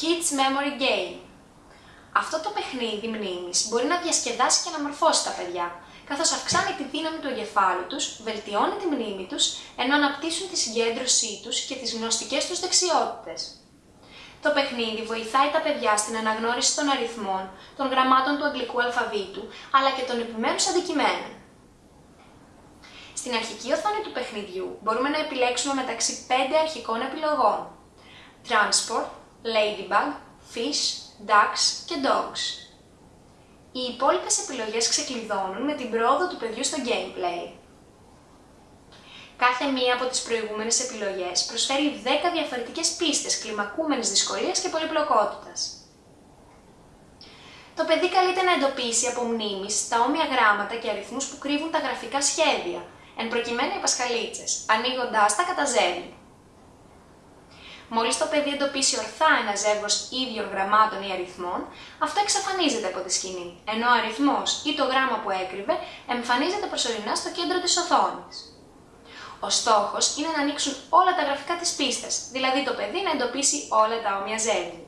Kids Memory Game. Αυτό το παιχνίδι μνήμης μπορεί να διασκεδάσει και να μορφώσει τα παιδιά, καθώς αυξάνει τη δύναμη του εγκεφάλου τους, βελτιώνει τη μνήμη τους, ενώ αναπτύσσουν τη συγκέντρωσή τους και τις γνωστικές τους δεξιότητες. Το παιχνίδι βοηθάει τα παιδιά στην αναγνώριση των αριθμών, των γραμμάτων του αγγλικού αλφαβήτου, αλλά και των επιμέρους αντικειμένων. Στην αρχική οθόνη του παιχνιδιού μπορούμε να επιλέξουμε μεταξύ 5 αρχικών επιλογών. Transport, Ladybug, Fish, Ducks και Dogs. Οι υπόλοιπες επιλογές ξεκλειδώνουν με την πρόοδο του παιδιού στο gameplay. Κάθε μία από τις προηγούμενες επιλογές προσφέρει 10 διαφορετικές πίστες κλιμακούμενης δυσκολίας και πολυπλοκότητας. Το παιδί καλείται να εντοπίσει από μνήμης τα όμοια γράμματα και αριθμούς που κρύβουν τα γραφικά σχέδια, εν προκειμένου οι πασχαλίτσες, ανοίγοντάς τα κατά ζέλι. Μόλις το παιδί εντοπίσει ορθά ένα ζεύγος ίδιων γραμμάτων ή αριθμών, αυτό εξαφανίζεται από τη σκηνή, ενώ ο αριθμός ή το γράμμα που έκρυβε εμφανίζεται προσωρινά στο κέντρο της οθόνης. Ο στόχος είναι να ανοίξουν όλα τα γραφικά της πίστας, δηλαδή το παιδί να εντοπίσει όλα τα όμοια ζεύγη.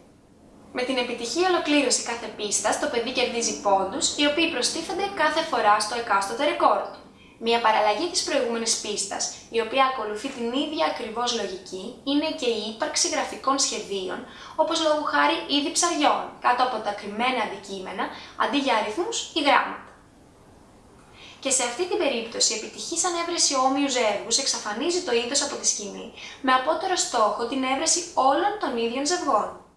Με την επιτυχή ολοκλήρωση κάθε πίστα, το παιδί κερδίζει πόντους, οι οποίοι προστίθενται κάθε φορά στο εκάστοτε ρεκόρ του. Μια παραλλαγή της προηγούμενης πίστας, η οποία ακολουθεί την ίδια ακριβώς λογική, είναι και η ύπαρξη γραφικών σχεδίων, όπως λόγου χάρη είδη ψαριών, κάτω από τα κρυμμένα αντικείμενα, αντί για αριθμούς ή γράμματα. Και σε αυτή την περίπτωση, η επιτυχής ανέβρεση όμοιους ζεύγους εξαφανίζει το είδος από τη σκηνή, με απότερο στόχο την έβρεση όλων των ίδιων ζευγών.